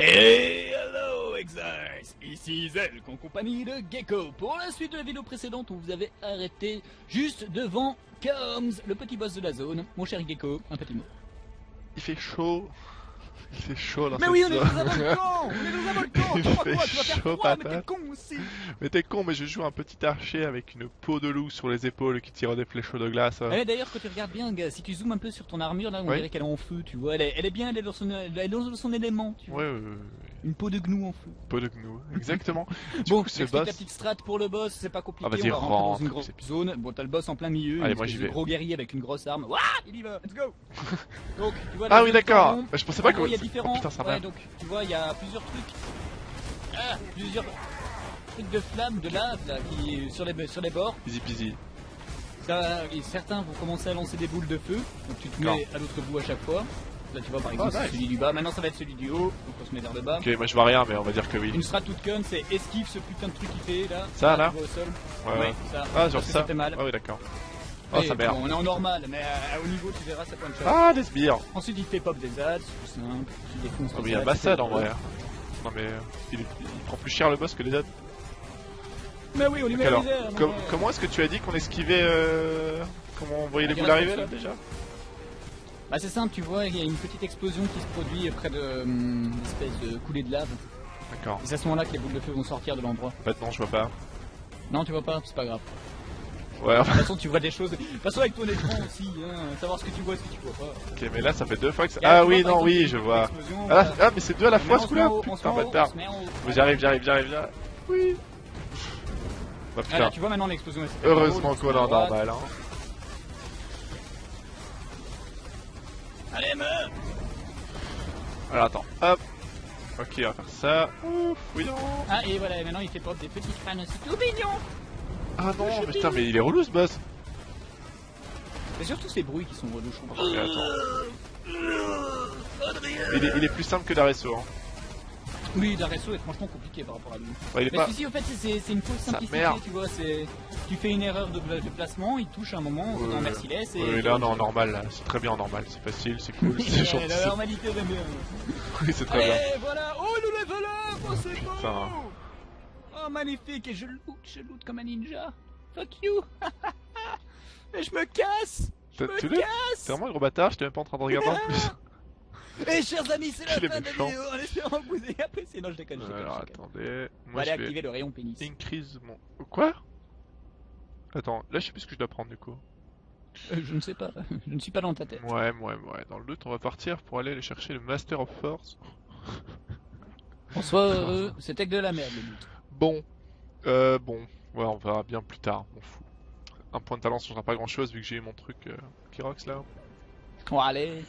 Hey, hello, Exerce Ici Zelk en compagnie de Gecko. Pour la suite de la vidéo précédente, on vous avait arrêté juste devant Combs, le petit boss de la zone. Mon cher Gecko, un petit mot. Il fait chaud. Il fait chaud dans Mais oui, on est dans un volcan On est dans un volcan Il Tu crois fait quoi Tu vas faire chaud, froid, mais t'es con aussi Mais t'es con, mais je joue un petit archer avec une peau de loup sur les épaules qui tire des flèches de glace. Eh, D'ailleurs, quand tu regardes bien, si tu zoomes un peu sur ton armure, là, on Oui. dirait qu'elle est en feu, tu vois. Elle est, elle est bien, elle est dans son, elle est dans son élément, tu vois. Ouais, ouais, ouais, ouais. Une peau de gnou en feu. peau de gnou. Exactement. Du Bon, coup, ce j'explique boss. la petite strat pour le boss, c'est pas compliqué, Ah, vas-y, on va rentrer dans rentre, une grosse c'est- zone. Bon, t'as le boss en plein milieu, Allez, moi, j'y vais. gros guerrier avec une grosse arme. Ouah, il y va, let's go Donc, tu vois, Ah oui, d'accord. Bah, Je pensais En pas que. il y a Oh, différents. putain, ça ouais, donc, tu vois, il y a plusieurs trucs. Ah, plusieurs trucs de flammes, de lave, là, qui, sur les, sur les bords. Easy peasy. Ça, et certains vont commencer à lancer des boules de feu, donc tu te mets à l'autre bout à chaque fois. Là tu vois par exemple Ah, c'est nice. celui du bas, maintenant ça va être celui du haut, donc on se met vers le bas. Ok, moi je vois rien, mais on va dire que oui. Une strat toute conne, c'est esquive ce putain de truc qui fait là. Ça, là vois au sol. Ouais, Ouais, ça. Ah, genre ça. fait mal. Ah oui, d'accord. Oh, Et ça merde. bon, on est en normal, mais à, au niveau tu verras ça plein de choses. Ah, des sbires. Ensuite il fait pop des ads, c'est tout simple, tu défonces Oh, mais il y a ads, Bassad en vrai. Non, mais euh, il, il prend plus cher le boss que les autres. Mais oui, on lui met alors, les airs. com- mais- comment est-ce que tu as dit qu'on esquivait euh... Comment on voyait Ah, les boules arriver là ça. déjà Bah c'est simple, tu vois, il y a une petite explosion qui se produit près de hum, une espèce de coulée de lave. D'accord. C'est à ce moment-là que les boules de feu vont sortir de l'endroit. En fait, non, je vois pas. Non, tu vois pas, c'est pas grave. Ouais, De toute façon, tu vois des choses. De toute façon, avec ton écran aussi, hein, savoir ce que tu vois et ce que tu vois pas. ok, mais là ça fait deux fois que ça. Ah oui, non, oui, je vois. Ah, là- ah, mais c'est deux à la fois ce coup-là Putain, haut, bâtard. J'arrive, j'arrive, j'arrive, j'arrive. Oui. Bah Ah là, putain. tu vois maintenant l'explosion. Heureusement qu'on est en normal, hein. Allez, meuf Alors attends, hop. Ok, on va faire ça. Ouf, oui, non. Ah, et voilà, et maintenant il fait pop des petits crânes aussi tout mignons. Ah non, mais putain, mais il est relou ce boss. C'est surtout ces bruits qui sont relous, je attends. Il est, il est plus simple que d'Aresso, hein. Oui, Daresso est franchement compliqué par rapport à lui. Ouais, il est Mais pas. celui-ci, au fait, c'est une fausse simplicité, tu vois. Tu fais une erreur de, de placement, il touche un moment, en ouais. merciless et. Oui, là, on est en normal. C'est très bien en normal. C'est facile, c'est cool, c'est gentil. La normalité, j'aime bien. Oui, c'est très bien. Voilà Oh, nous level up Oh, c'est Putain. Oh, magnifique Et je loot, je loot comme un ninja Fuck you Et je me casse Je me casse T'es vraiment un gros bâtard, j'étais même pas en train de regarder en plus. Et chers amis, c'est la fin de la vidéo En espérant que vous ayez apprécié. Non, je déconne, je déconne. Alors je déconne. attendez. Moi aller je vais activer le rayon pénis. increase mon. Quoi? Attends, là je sais plus ce que je dois prendre du coup. Euh, je ne sais pas, je ne suis pas dans ta tête. Ouais, ouais, ouais. Dans le doute, on va partir pour aller chercher le Master of Force. En soi, euh, c'était que de la merde le loot. Bon. Euh, bon. Ouais, on verra bien plus tard, on fout. Un point de talent, ça changera pas grand chose vu que j'ai eu mon truc euh, Kyrox là. Bon, allez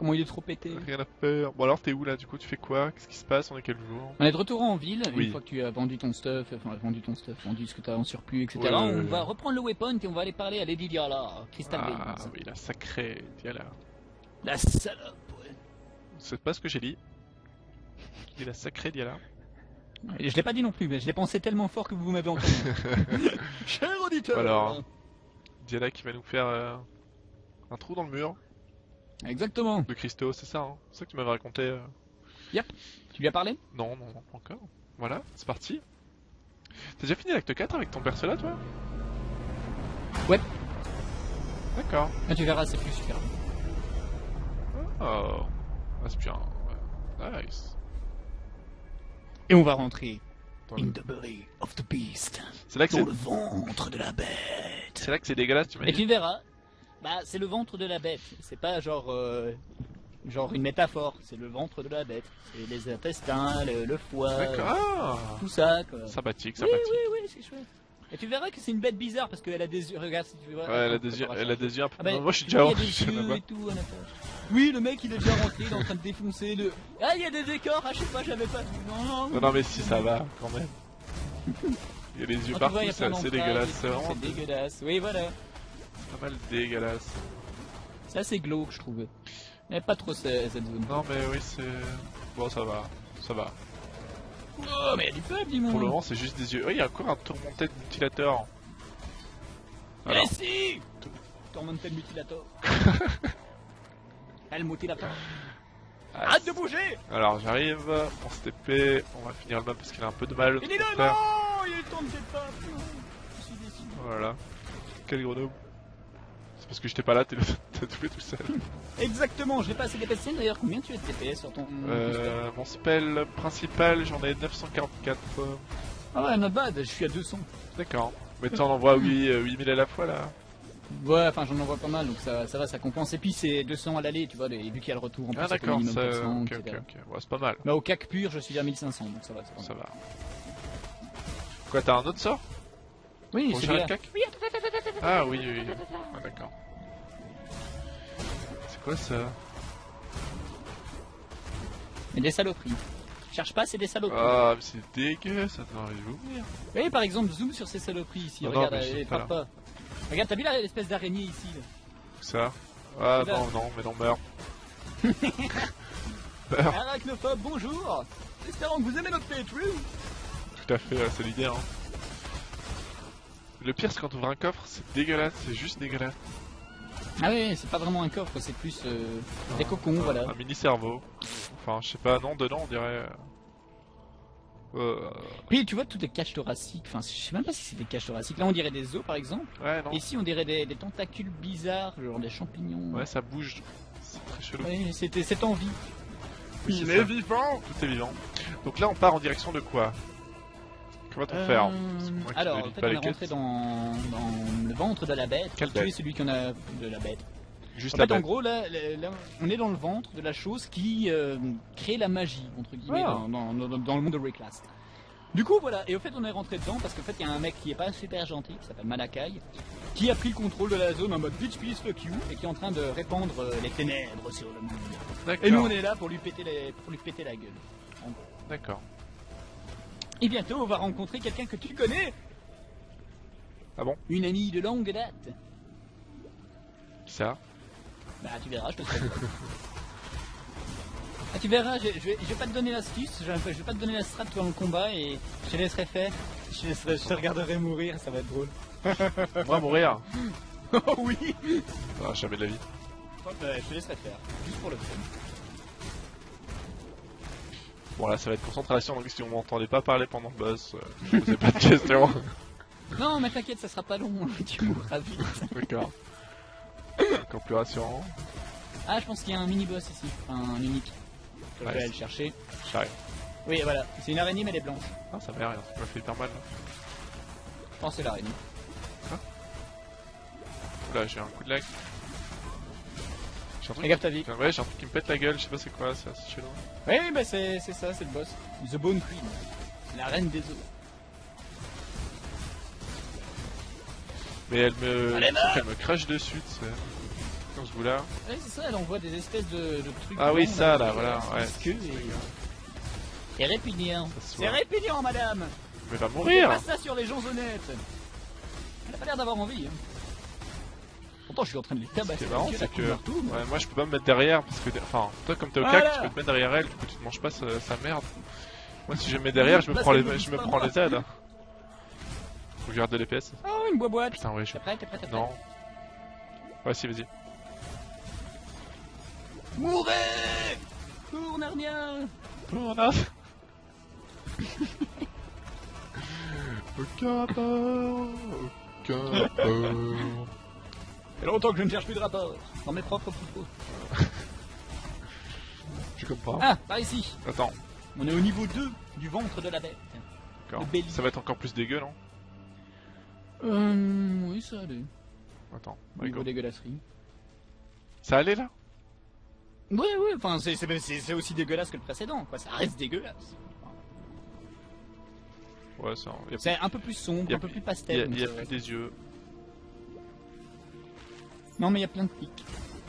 Comment il est trop pété Rien à faire. Bon alors t'es où là du coup? Tu fais quoi? Qu'est-ce qui se passe? On est quel jour? On est de retour en ville, Oui. une fois que tu as vendu ton stuff, enfin vendu ton stuff, vendu ce que tu as en surplus, etc. Ouais, on ouais. va reprendre le weapon et on va aller parler à Lady Diala, Crystal Ah oui, la sacrée Diala. La salope, ouais. C'est pas ce que j'ai dit. Il la sacrée Diala. Et Je l'ai pas dit non plus, mais je l'ai pensé tellement fort que vous m'avez entendu. Cher auditeur Alors. Diala qui va nous faire euh, un trou dans le mur Exactement. de Christo, c'est ça, hein C'est ça que tu m'avais raconté euh. Tu lui as parlé? Non, non, non, pas encore. Voilà, c'est parti. T'as déjà fini l'acte 4 avec ton perso là, toi? Ouais. D'accord. Ah, Tu verras, c'est plus super. Oh. Ah, c'est bien. ouais. Nice. Et on va rentrer Dans in le- the belly of the beast, C'est là que dans le ventre de la bête. c'est là que c'est dégueulasse, tu m'as Et dit. tu verras, bah c'est le ventre de la bête. C'est pas genre euh, genre une métaphore. C'est le ventre de la bête. C'est les intestins, le, le foie, D'accord. Ah. tout ça. Quoi. Sympathique, oui, sympathique. oui, oui, c'est chouette. Et tu verras que c'est une bête bizarre parce qu'elle a des yeux. Regarde si tu vois. Ouais, elle a des yeux, elle a des yeux un peu. Ah bah, Non, moi, je suis déjà l'intérieur. Oui, le mec il est déjà rentré, il est en train de défoncer le. Ah, il y a des décors, ah, je sais pas, j'avais pas vu. Non, non, Non, non, mais si, ça va, quand même. Il y a les yeux Ah, partout, c'est dégueulasse. C'est dégueulasse. Oui, voilà. Pas mal dégueulasse. C'est assez glauque, je trouve. Mais pas trop ce- cette zone. Non, mais oui, c'est. Bon, ça va. Ça va. Oh, mais il y a du peuple, dis-moi. Pour le moment, c'est juste des yeux. Oh, il y a encore un tourmenté de mutilateur. Mais si Tormented Mutilator. Elle mutilator. Ah, Arrête de bouger Alors j'arrive, on se TP, on va finir le map parce qu'il a un peu de mal. Il est là, non Il tourne ses pas Je suis déçu. Voilà. Quel grenouille. Parce que j'étais pas là, t'es t'as tout fait tout seul. Exactement, je n'ai pas assez d'EPS. C'est D'ailleurs, combien tu as de TPS sur ton Euh, mon spell principal, j'en ai 944. euh, Ah ouais, not bad, je suis à 200. D'accord. Mais tu en envoies 8, euh, 8000 à la fois là Ouais, enfin j'en envoie pas mal, donc ça, ça va, ça compense. Et puis c'est 200 à l'aller, tu vois, et vu qu'il y a le retour en plus, Ah d'accord, minimum ça... 400, ok, etc. ok, ok. Ouais, c'est pas mal, Mais au CAC pur, je suis à 1500, donc ça va. Ça va. ça va. Quoi, t'as un autre sort? Oui, c'est le cac? Ah oui, oui, oui. Ah d'accord. C'est quoi ça? Mais des saloperies. Cherche pas, c'est des saloperies. Ah, mais c'est dégueu, ça arriver ouvrir. Oui, par exemple, zoom sur ces saloperies ici. Non, Regarde, non, elle pas, pas. Regarde, t'as vu la- l'espèce d'araignée ici là? Où ça? Ah non, non, mais non, meurs. Arachnophobe, bonjour Espérons que vous aimez notre playthrough Tout à fait, l'idée, hein. Le pire, c'est quand on ouvre un coffre, c'est dégueulasse, c'est juste dégueulasse. Ah oui, c'est pas vraiment un coffre, c'est plus euh, des cocons, voilà. Un mini cerveau. Enfin, je sais pas, non, dedans, on dirait. euh, Euh... Puis tu vois toutes les caches thoraciques, enfin je sais même pas si c'est des caches thoraciques. Là on dirait des os par exemple. Ouais, non. Ici on dirait des, des tentacules bizarres, genre des champignons. Ouais, ça bouge. C'est très chelou. Ouais, c'était cette envie. Oui, Il c'est est vivant Tout est vivant. Donc là, on part en direction de quoi? Que va-t-on faire Euh, Alors, en fait, on est rentré dans, dans le ventre de la bête. Quelle bête celui qui en a de la bête. Juste En la fait, en bête. gros, là, on est dans le ventre de la chose qui euh, crée la magie, entre guillemets, Ah. dans, dans- dans- dans le monde de Reclast. Du coup, voilà, et au fait, on est rentré dedans parce qu'en fait, il y a un mec qui est pas super gentil, qui s'appelle Malakai, qui a pris le contrôle de la zone en mode bitch please fuck you et qui est en train de répandre euh, les ténèbres sur le monde. Et nous, on est là pour lui péter, les, pour lui péter la gueule. D'accord. Et bientôt, on va rencontrer quelqu'un que tu connais. Ah bon? Une amie de longue date. Qui ça? Bah, tu verras, je te ferai. Ah, tu verras, je, je vais, je vais pas te donner l'astuce, je, vais- je vais pas te donner la strat pendant le combat et je te laisserai faire. Je te, laisserai- je te regarderai mourir, ça va être drôle. On va mourir Oh oui Ah, jamais de la vie. Ouais, Je te laisserai faire, juste pour le fun. Bon, là, ça va être concentration, donc si on m'entendait pas parler pendant le boss, euh, je posais pas de questions. Non, mais t'inquiète, ça sera pas long, tu mourras vite. D'accord. Encore plus rassurant. Ah, je pense qu'il y a un mini-boss ici, un unique. Je vais aller le chercher. J'arrive. Oui, voilà, c'est une araignée, mais elle est blanche. Ah, ça m'a rien, ça m'a fait hyper mal. Là, Je pense que c'est l'araignée. Oula, j'ai un coup de lag. J'ai un truc. Regarde ta vie. Ouais, j'ai un truc qui me pète la gueule, je sais pas c'est quoi, c'est assez chelou. Oui, bah c'est c'est ça, c'est le boss. The Bone Queen. La reine des os. Mais elle me. Allez, il me crache dessus, tu sais. Dans ce bout-là. Ouais, c'est ça, elle envoie des espèces de, de trucs. Ah oui, ça, là, voilà, ouais. queue et- répugnant. C'est répugnant, madame Mais va mourir pas ça sur les gens honnêtes Elle a pas l'air d'avoir envie. Hein. Pourtant, je suis en train de les tabasser. qui est marrant, c'est que. moi. Ouais, moi je peux pas me mettre derrière parce que. Enfin, toi comme t'es au Voilà. cac, tu peux te mettre derrière elle, du coup tu te manges pas sa, sa merde. Moi si je me mets derrière, je me prends les, je me prends les aides. Faut que je garde de l'EPS. Oh, une boîte. Putain, ouais, je. T'es prêt, t'es prêt, prêt Non. Ouais, si, vas-y. Mourez Pour Narnia Oh, non. Aucun rapport, aucun rapport. Il y a longtemps que je ne cherche plus de rapport. Dans mes propres propos. Je comprends? Ah, par ici. Attends, On est au niveau 2 du ventre de la bête. d'accord. Ça va être encore plus dégueu, non? Euh, oui, ça allait. Attends, Au niveau go. dégueulasserie. Ça allait là? Ouais, ouais, enfin, c'est- aussi dégueulasse que le précédent, quoi. Ça reste dégueulasse. Ouais, ça. Y C'est un peu plus sombre, Y a un peu plus- plus y pastel. a, y a plus des yeux. Non, mais il y a plein de pics.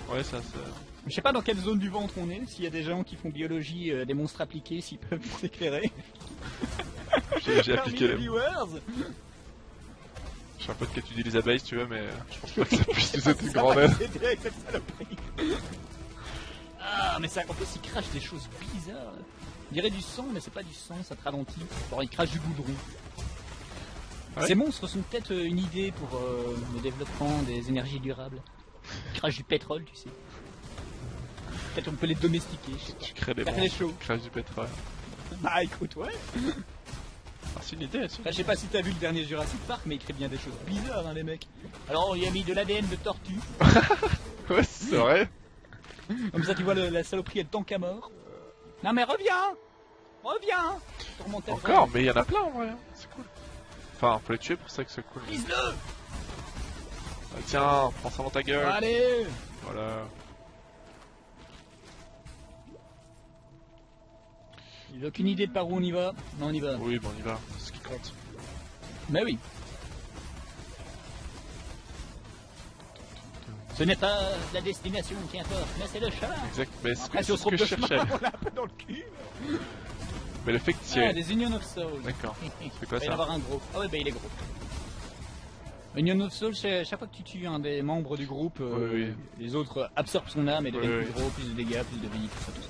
Ouais, ça, ça. Je sais pas dans quelle zone du ventre on est, s'il y a des gens qui font biologie, euh, des monstres appliqués, s'ils peuvent nous éclairer. J'ai appliqué les viewers Je sais pas de qu'étudier les abeilles, si tu veux, mais euh, je pense pas que ça puisse nous être une grande aide. Ah, mais ça, en plus, il crache des choses bizarres. On dirait du sang, mais c'est pas du sang, ça te ralentit. Genre, il crache du goudron. Ouais. Ces monstres sont peut-être euh, une idée pour euh, le développement des énergies durables. Ils crachent du pétrole, tu sais. Peut-être on peut les domestiquer, je sais pas. Tu crées des tu crées du pétrole. Bah écoute, ouais. Ah, c'est une idée. Enfin, je sais pas si t'as vu le dernier Jurassic Park, mais ils créent bien des choses bizarres, hein, les mecs. Alors, on y a mis de l'ADN de tortue. Ouais, c'est vrai. Comme ça, tu vois, le- la saloperie, elle tank à mort. Non, mais reviens Reviens Sur mon téléphone. Encore, mais il y en a plein en vrai. hein. C'est cool. Enfin, faut les tuer pour ça que c'est cool. Vise-le tiens, prends ça dans ta gueule. Allez Voilà. J'ai aucune idée de par où on y va. Non, on y va. Oui, bon, on y va. C'est ce qui compte. Bah oui. Ce n'est pas la destination qui importe, mais c'est le chemin. Exact. Mais c'est ce que, ce je cherchais. on l'a un peu dans le cul. Mais le fait que tu Ah, des Union of Souls. D'accord. Il C'est quoi va y avoir un gros. Ah ouais, bah il est gros. Union of c'est- chaque fois que tu tues un des membres du groupe, euh, Oui, les autres absorbent son âme et deviennent Oui, plus gros, plus de dégâts, plus de vie, tout ça, tout ça.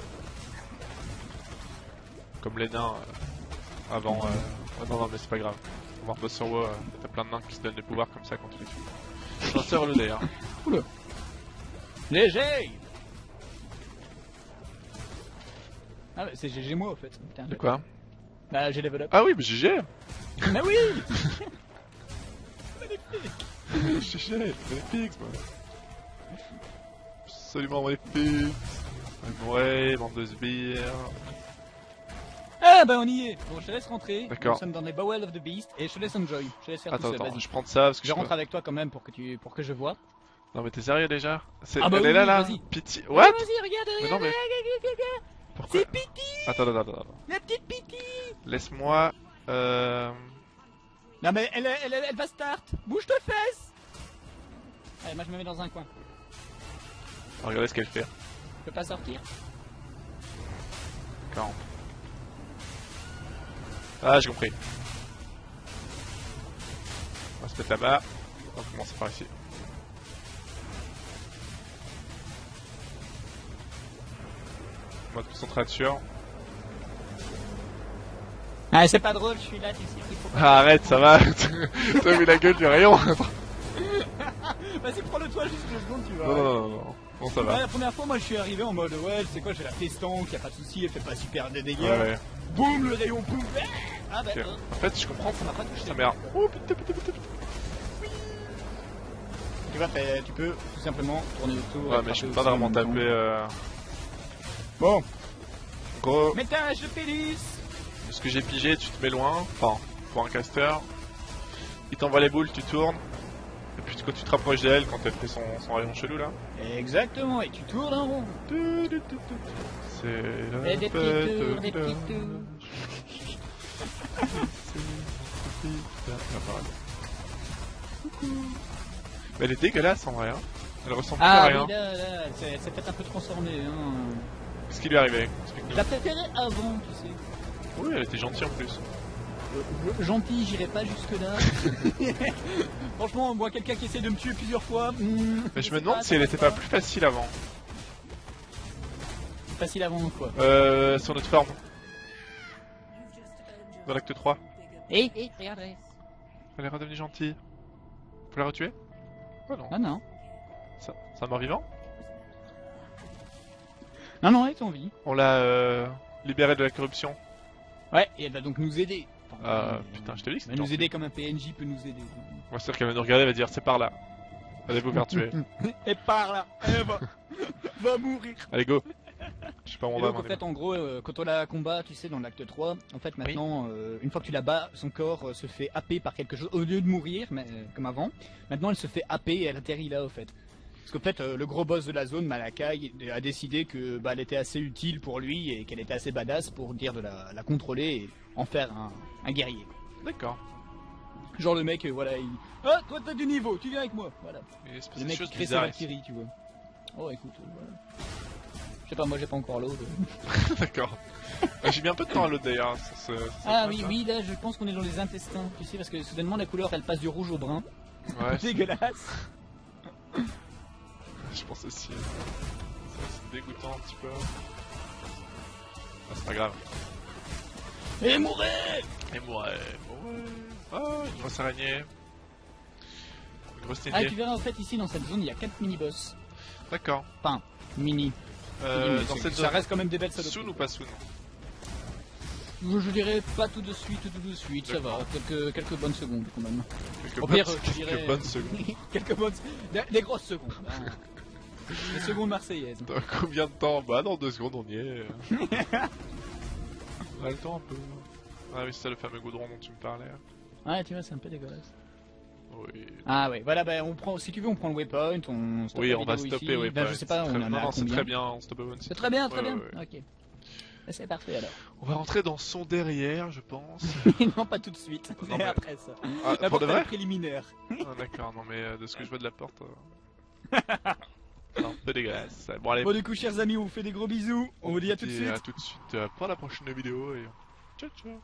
Comme les nains euh, avant. Euh... ah non, non, mais c'est pas grave. On va rebosser sur WoW, euh, t'as plein de nains qui se donnent des pouvoirs comme ça quand tu les tues. Sais le d'ailleurs. Léger Ah ouais, c'est GG moi en fait. Putain, De quoi Bah j'ai level up. Ah oui, mais GG Mais oui GG Magnifique, moi Absolument magnifique Ouais, bande de sbires. Ah bah on y est Bon je te laisse rentrer. D'accord. Nous sommes dans les Bowel of the Beast et je te laisse enjoy. Je te laisse faire Attends, tout seul, attends, je prends ça parce que Je je rentre avec toi quand même pour que tu pour que je vois. Non mais t'es sérieux déjà? C'est- Ah bah Elle oui, est là là. Piti... Ah, What? Vas-y, regarde, Mais regarde, non, mais- regarde, regarde. Pourquoi? C'est Pity Attends, attends, attends, attends. La petite Pity Laisse-moi... Euh... Non mais elle, elle, elle, elle va start Bouge tes fesses Allez, moi je me mets dans un coin. Regardez ce qu'elle fait. Je peux pas sortir Camp. Ah, j'ai compris. On va se mettre là-bas. On va commencer par ici. Mode concentration. Ah c'est pas drôle, je suis là, tu sais qu'il faut pas... Ah, arrête, ça va T'as vu la gueule du rayon Vas-y prends-le toi juste deux secondes, tu vois. Non, non, non, non. Bon, ça Ouais, va. la première fois, moi je suis arrivé en mode ouais, c'est quoi, j'ai la festanque, y a pas de souci, elle fait pas super de dégâts. Ouais. Boum, le rayon, boum, ah bah, euh, En fait, je comprends. ça m'a pas touché. Ça merde. Oh putain, putain, putain, putain. Tu vois, tu peux tout simplement tourner autour. Ouais, mais je peux pas vraiment taper. Euh... Bon, Gros, métage de Pélus ce que j'ai pigé, tu te mets loin. Enfin, pour un caster. Il t'envoie les boules, tu tournes. Et puis quand tu te rapproches d'elle, quand elle fait son, son rayon chelou là. Exactement, et tu tournes en rond. C'est Et des fête tours, des de- petits tours. Ah, pareil. Mais elle est dégueulasse en vrai. Hein. Elle ressemble plus Ah à rien. oui, là, là, elle s'est- elle s'est peut-être un peu transformée. Hein. Qu'est-ce qui lui est arrivé? Je Explique-nous. la préférais avant, tu sais. Oui, elle était gentille en plus. Euh, Gentil, j'irai pas jusque là. Franchement, moi, quelqu'un qui essaie de me tuer plusieurs fois. hmm, Mais je me demande pas, si ça elle était pas plus facile avant. Facile avant quoi. Euh, sur notre forme. Dans l'acte 3. Eh, eh, regarde, regarde. Elle est redevenue gentille. Faut la retuer? Oh non. Ah non. Ça, c'est un mort vivant? Non, non, elle est en vie. On l'a euh, libérée de la corruption. Ouais, et elle va donc nous aider. Euh, euh, putain, je te dis que Elle c'est va nous aider comme un PNJ peut nous aider. Moi, c'est sûr qu'elle va nous regarder, elle va dire c'est par là. Allez vous faire tuer. Et par là, elle va, va mourir. Allez go. Je sais pas où on Et va. donc, en fait, en gros, euh, quand on la combat, tu sais, dans l'acte 3, en fait, maintenant, euh, une fois que tu la bats, son corps euh, se fait happer par quelque chose. Au lieu de mourir, mais, euh, comme avant, maintenant, elle se fait happer et elle atterrit là, au fait. Parce qu'en fait, euh, le gros boss de la zone, Malakai, a décidé que bah, elle était assez utile pour lui et qu'elle était assez badass pour dire de la, la contrôler et en faire un, un guerrier. D'accord. Genre le mec, euh, voilà, il... Ah, toi t'as du niveau, tu viens avec moi, voilà. Le mec crée sa. Valkyrie, tu vois. Oh, écoute, euh, voilà. Je sais pas, moi j'ai pas encore l'eau. D'accord. J'ai mis un peu de temps à l'autre d'ailleurs. Ah oui, oui, là je pense qu'on est dans les intestins, tu sais, parce que soudainement la couleur elle passe du rouge au brun. Ouais, Dégueulasse. je pense aussi. C'est dégoûtant un petit peu. Ah, c'est pas grave. Et mourrez Et ouais. Oh, une grosse araignée. Une grosse Ah, idée. tu verras en fait ici dans cette zone il y a 4 mini-boss. D'accord. Enfin, mini. Euh, dans cette ça zone, reste quand même des belles soon saloperies. ou pas soon Je je dirais pas tout de suite, tout de suite, ça va. Quelques, quelques bonnes secondes quand même. Quelques Au bonnes, pire, quelques dirais- bonnes secondes. quelques bonnes. Des, des grosses secondes. hein. Des secondes marseillaises. Dans combien de temps Bah dans deux secondes on y est. on a le temps un peu. Ah oui c'est ça le fameux goudron dont tu me parlais. Ouais, tu vois, c'est un peu dégueulasse. Oui. Ah ouais, voilà, bah, on prend, si tu veux, on prend le waypoint, on stoppe Oui la on va stopper ici. oui. Bah, je sais pas, on en a c'est très bien, on stoppe one. C'est très bien, très Ouais, bien. ouais, ouais. Ok. Bah, C'est parfait alors. On va rentrer dans son derrière je pense. non, pas tout de suite. Non, mais après ça. Ah, La pour porte de vrai? préliminaire. Ah d'accord non mais euh, de ce que je vois de la porte. euh, c'est peu dégueulasse. Bon allez. Bon, du coup, chers amis, on vous fait des gros bisous. On vous dit à tout de suite. À tout de suite euh, pour la prochaine vidéo et ciao ciao.